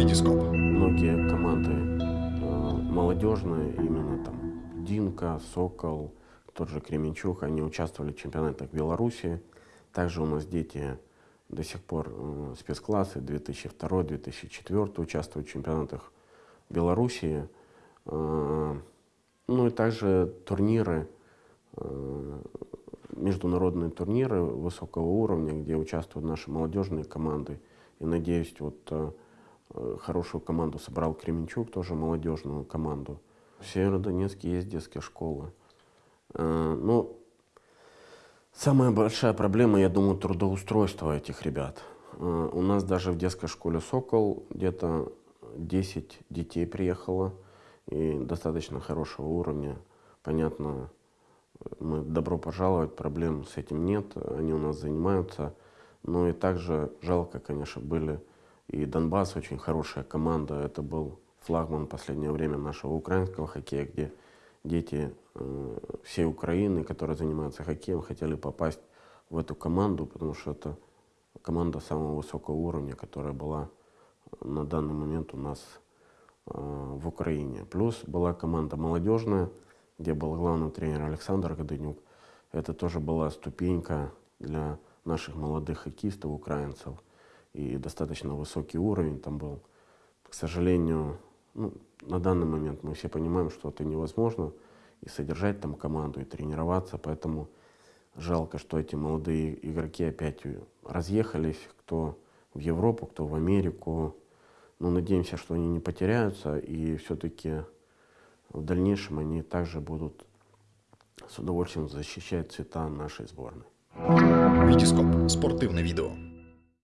Витископ. Многие команды э, молодежные, именно там Динка, Сокол, тот же Кременчук, они участвовали в чемпионатах Беларуси. Также у нас дети до сих пор э, спецклассы 2002-2004 участвуют в чемпионатах Белоруссии. Э, ну и также турниры, э, международные турниры высокого уровня, где участвуют наши молодежные команды. И надеюсь, вот э, хорошую команду собрал Кременчук, тоже молодежную команду. В Северодонецке есть детские школы. Э, ну, самая большая проблема, я думаю, трудоустройство этих ребят. Э, у нас даже в детской школе «Сокол» где-то 10 детей приехало и достаточно хорошего уровня. Понятно, мы добро пожаловать, проблем с этим нет, они у нас занимаются. Но и также жалко, конечно, были и Донбасс, очень хорошая команда. Это был флагман последнее время нашего украинского хоккея, где дети э, всей Украины, которые занимаются хоккеем, хотели попасть в эту команду, потому что это команда самого высокого уровня, которая была на данный момент у нас э, в Украине. Плюс была команда молодежная, где был главный тренер Александр Годынюк. Это тоже была ступенька для наших молодых хоккеистов, украинцев. И достаточно высокий уровень там был. К сожалению, ну, на данный момент мы все понимаем, что это невозможно. И содержать там команду, и тренироваться. Поэтому жалко, что эти молодые игроки опять разъехались. Кто в Европу, кто в Америку. Но надеемся, что они не потеряются. И все-таки в дальнейшем они также будут с удовольствием защищать цвета нашей сборной. Витископ. Спортивне відео.